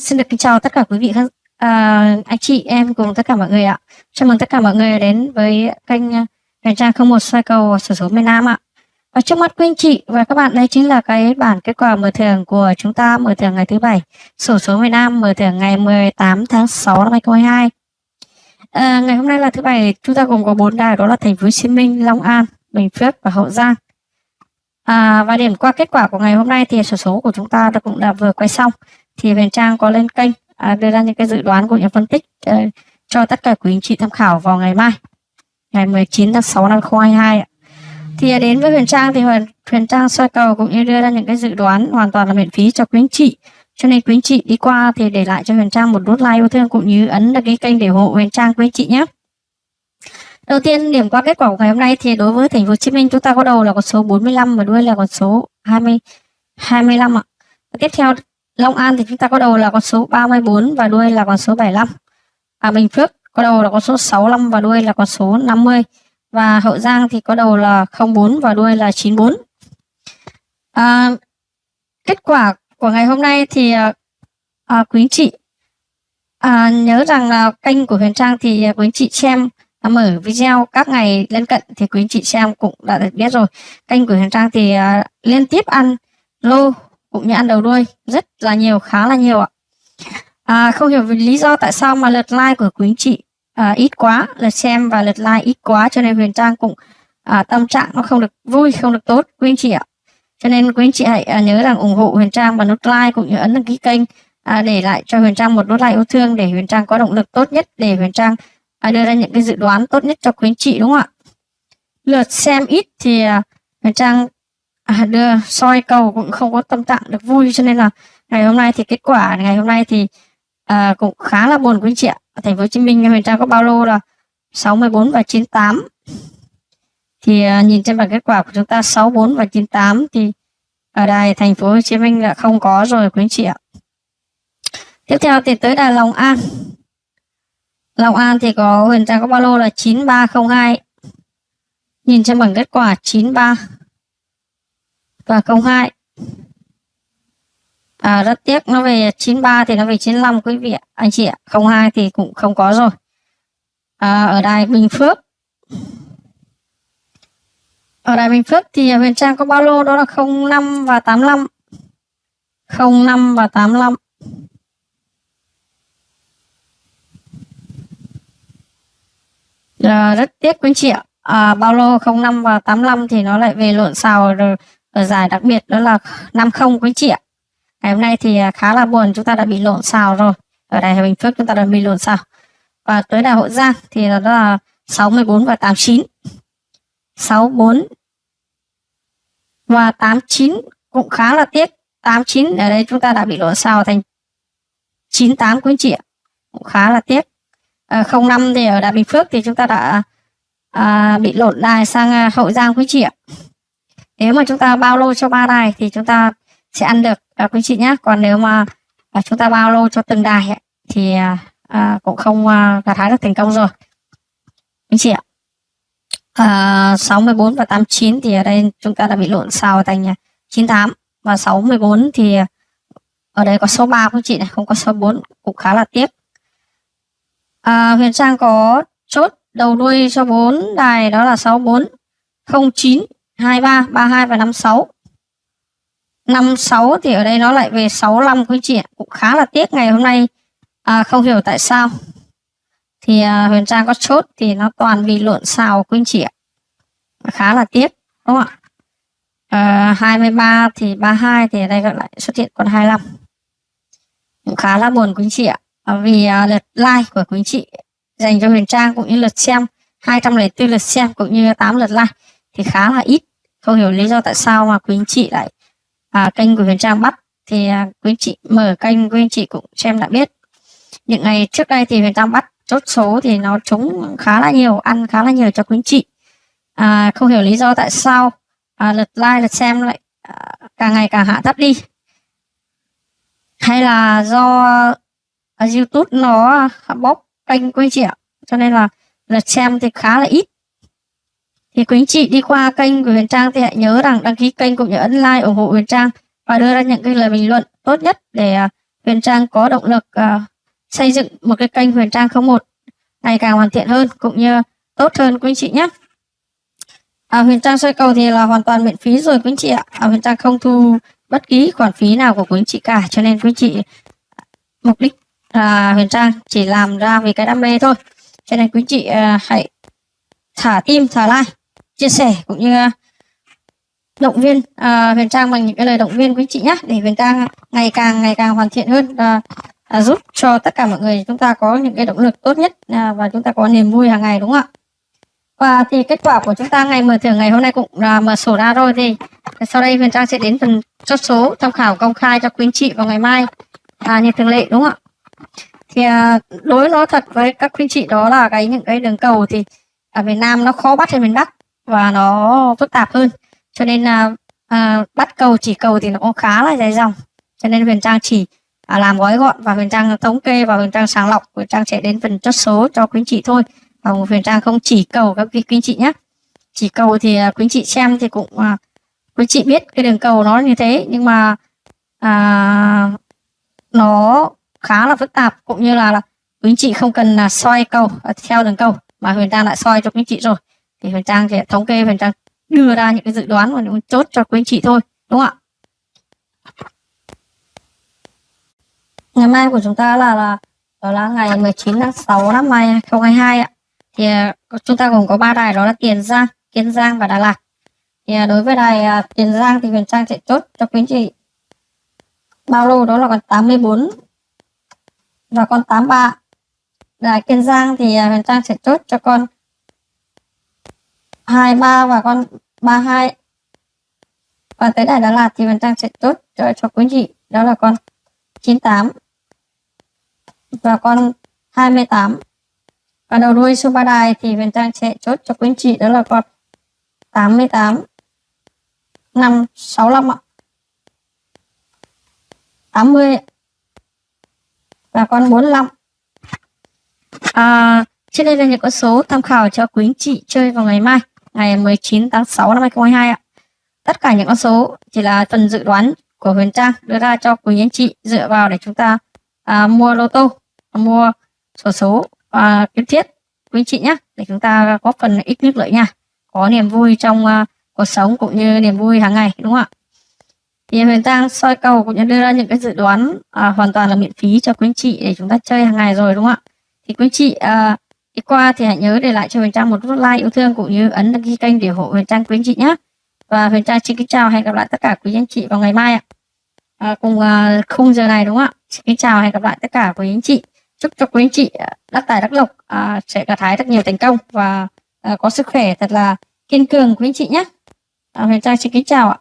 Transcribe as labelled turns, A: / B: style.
A: xin được kính chào tất cả quý vị khán à, anh chị em cùng tất cả mọi người ạ. Chào mừng tất cả mọi người đến với kênh à, Đèn Trang 01 sai cầu sổ số miền Nam ạ. Và trước mắt quý anh chị và các bạn đây chính là cái bản kết quả mở thưởng của chúng ta mở thưởng ngày thứ bảy sổ số miền Nam mở thưởng ngày 18 tháng 6 năm 2022. À, ngày hôm nay là thứ bảy chúng ta gồm có bốn đài đó là Thành phố Hồ Chí Minh, Long An, Bình Phước và Hậu Giang. À, và điểm qua kết quả của ngày hôm nay thì sổ số của chúng ta đã cũng đã vừa quay xong thì Huyền Trang có lên kênh à, đưa ra những cái dự đoán của những phân tích à, cho tất cả quý anh chị tham khảo vào ngày mai ngày 19 tháng 6 năm 2022 thì à, đến với Huyền Trang thì Huyền, Huyền Trang soi cầu cũng như đưa ra những cái dự đoán hoàn toàn là miễn phí cho quý anh chị. Cho nên quý anh chị đi qua thì để lại cho Huyền Trang một nút like yêu thương cũng như ấn đăng ký kênh để ủng hộ Huyền Trang quý anh chị nhé. Đầu tiên điểm qua kết quả của ngày hôm nay thì đối với thành phố Hồ Chí Minh chúng ta có đầu là con số 45 và đuôi là con số 20 25 ạ. Tiếp theo Long An thì chúng ta có đầu là con số 34 và đuôi là con số 75. À, Bình Phước có đầu là con số 65 và đuôi là con số 50. Và Hậu Giang thì có đầu là 04 và đuôi là 94. À, kết quả của ngày hôm nay thì à, à quý anh chị à, nhớ rằng là kênh của Huyền Trang thì à, quý anh chị xem à, mở video các ngày lân cận thì quý anh chị xem cũng đã biết rồi. Kênh của Huyền Trang thì à, liên tiếp ăn lô cũng như ăn đầu đuôi rất là nhiều khá là nhiều ạ. À, không hiểu vì lý do tại sao mà lượt like của quý anh chị à, ít quá lượt xem và lượt like ít quá cho nên huyền trang cũng à, tâm trạng nó không được vui không được tốt quý anh chị ạ. Cho nên quý anh chị hãy à, nhớ rằng ủng hộ huyền trang và nút like cũng như ấn đăng ký kênh à, để lại cho huyền trang một nút like yêu thương để huyền trang có động lực tốt nhất để huyền trang à, đưa ra những cái dự đoán tốt nhất cho quý anh chị đúng không ạ? Lượt xem ít thì à, huyền trang à, đưa soi cầu cũng không có tâm trạng được vui cho nên là ngày hôm nay thì kết quả ngày hôm nay thì à, cũng khá là buồn quý chị ạ. Ở thành phố Hồ Chí Minh Huyền Trang có bao lô là 64 và 98 thì à, nhìn trên bảng kết quả của chúng ta 64 và 98 thì ở đài thành phố Hồ Chí Minh là không có rồi quý chị ạ. Tiếp theo thì tới đài Long An. Long An thì có Huyền Trang có bao lô là 9302 nhìn trên bảng kết quả 93 và câu 2 à, rất tiếc nó về 93 thì nó về 95 quý vị anh chị ạ 02 thì cũng không có rồi. À, ở đài Bình Phước. Ở đài Bình Phước thì Huyền Trang có bao lô đó là 05 và 85 05 và 85 à, rất tiếc quý chị ạ. À, bao lô 05 và 85 thì nó lại về lộn xào rồi ở giải đặc biệt đó là 50 quý chị ạ. Ngày hôm nay thì à, khá là buồn chúng ta đã bị lộn xào rồi. Ở đài Bình Phước chúng ta đã bị lộn xào. Và tới đài Hậu Giang thì đó là 64 và 89 64 và 89 cũng khá là tiếc. 89 ở đây chúng ta đã bị lộn xào thành 98 quý chị ạ. Cũng khá là tiếc. Ờ, à, 05 thì ở Đại Bình Phước thì chúng ta đã à, bị lộn đài sang à, Hậu Giang quý chị ạ nếu mà chúng ta bao lô cho ba đài thì chúng ta sẽ ăn được. À, quý chị nhé còn nếu mà à, chúng ta bao lô cho từng đài ấy, thì à, à cũng không à, gặt hái được thành công rồi. Quý chị ạ. À, 64 và 89 thì ở đây chúng ta đã bị lộn xào thành à, 98 và 614 thì à, ở đây có số 3 quý chị này không có số 4 cũng khá là tiếc. À, Huyền Trang có chốt đầu đuôi cho 4 đài đó là 64 09 23, 32 và 56. 56 thì ở đây nó lại về 65 quý chị ạ. Cũng khá là tiếc ngày hôm nay à, không hiểu tại sao. Thì à, Huyền Trang có chốt thì nó toàn bị lộn xào quý chị ạ. Khá là tiếc đúng không ạ? À, 23 thì 32 thì ở đây lại xuất hiện còn 25. Cũng khá là buồn quý chị ạ. À, vì à, lượt like của quý chị dành cho Huyền Trang cũng như lượt xem 204 lượt xem cũng như 8 lượt like thì khá là ít không hiểu lý do tại sao mà quý anh chị lại à, kênh của Huyền Trang bắt. Thì à, quý anh chị mở kênh quý anh chị cũng xem đã biết. Những ngày trước đây thì Huyền Trang bắt chốt số thì nó trúng khá là nhiều ăn khá là nhiều cho quý anh chị. À, không hiểu lý do tại sao à, lượt like lượt xem lại à, càng ngày càng hạ thấp đi. Hay là do à, YouTube nó bóc kênh quý anh chị ạ. Cho nên là lượt xem thì khá là ít thì quý anh chị đi qua kênh của Huyền Trang thì hãy nhớ rằng đăng ký kênh cũng như ấn like ủng hộ Huyền Trang và đưa ra những cái lời bình luận tốt nhất để à, Huyền Trang có động lực uh, xây dựng một cái kênh Huyền Trang 01 ngày càng hoàn thiện hơn cũng như tốt hơn quý anh chị nhé. À, Huyền Trang soi cầu thì là hoàn toàn miễn phí rồi quý anh chị ạ. À, Huyền Trang không thu bất kỳ khoản phí nào của quý anh chị cả cho nên quý anh chị mục đích là Huyền Trang chỉ làm ra vì cái đam mê thôi. Cho nên quý anh chị uh, hãy thả tim, thả like, chia sẻ cũng như ờ, động viên uh, Huyền Trang bằng những cái lời động viên quý chị nhé để Huyền Trang ngày càng ngày càng hoàn thiện hơn và uh, giúp cho tất cả mọi người chúng ta có những cái động lực tốt nhất uh, và chúng ta có niềm vui hàng ngày đúng không ạ? Và thì kết quả của chúng ta ngày mở thưởng ngày hôm nay cũng là mở sổ ra rồi thì sau đây Huyền Trang sẽ đến phần chốt số tham khảo công khai cho quý anh chị vào ngày mai à, như thường lệ đúng không ạ? Thì à, đối nói thật với các quý anh chị đó là cái những cái đường cầu thì ở miền Nam nó khó bắt hơn miền Bắc và nó phức tạp hơn. Cho nên là à, bắt cầu chỉ cầu thì nó cũng khá là dài dòng. Cho nên Huyền Trang chỉ à, làm gói gọn và Huyền Trang thống kê và Huyền Trang sàng lọc. Huyền Trang sẽ đến phần chốt số cho quý anh chị thôi. Và Huyền Trang không chỉ cầu các quý, quý anh chị nhé chỉ cầu thì à, quý anh chị xem thì cũng à, quý anh chị biết cái đường cầu nó như thế. Nhưng mà à, nó khá là phức tạp. Cũng như là, là quý anh chị không cần là soi cầu à, theo đường cầu. Mà Huyền Trang đã soi cho quý anh chị rồi thì phần Trang sẽ thống kê phần Trang đưa ra những cái dự đoán và những chốt cho quý anh chị thôi đúng không ạ? Ngày mai của chúng ta là là đó là ngày 19 tháng 6 năm 2022 ạ. Thì à, chúng ta gồm có ba đài đó là Tiền Giang, Kiên Giang và Đà Lạt. Thì à, đối với đài à, Tiền Giang thì Huyền Trang sẽ chốt cho quý anh chị bao lô đó là con 84 và con 83 đài Kiên Giang thì Huyền Trang sẽ chốt cho con 23 và con 32 và tới đài đó là thì Huyền Trang sẽ tốt. Cho, cho quý vị. Đó là con 98 và con 28 và đầu đuôi số ba đài thì Huyền Trang sẽ chốt cho quý anh chị. Đó là con 88 565 ạ. 80 và con 45 à, trên đây là những con số tham khảo cho quý anh chị chơi vào ngày mai ngày 19 tháng 6 năm 2022 ạ. Tất cả những con số chỉ là phần dự đoán của Huyền Trang đưa ra cho quý anh chị dựa vào để chúng ta à, mua lô tô mua sổ số và kiến thiết quý anh chị nhé để chúng ta góp phần ít nước lợi nha. Có niềm vui trong uh, cuộc sống cũng như niềm vui hàng ngày đúng không ạ? Thì huyền trang soi cầu cũng như đưa ra những cái dự đoán à, hoàn toàn là miễn phí cho quý anh chị để chúng ta chơi hàng ngày rồi đúng không ạ? Thì quý anh chị à, đi qua thì hãy nhớ để lại cho huyền trang một nút like yêu thương cũng như ấn đăng ký kênh để ủng hộ huyền trang quý anh chị nhé. Và huyền trang xin kính chào hẹn gặp lại tất cả quý anh chị vào ngày mai ạ. À, cùng uh, khung giờ này đúng không ạ? Xin kính chào hẹn gặp lại tất cả quý anh chị. Chúc cho quý anh chị à, đắc tài đắc lộc à, sẽ gặt hái rất nhiều thành công và à, có sức khỏe thật là kiên cường quý anh chị nhé. À, huyền trang xin kính chào ạ.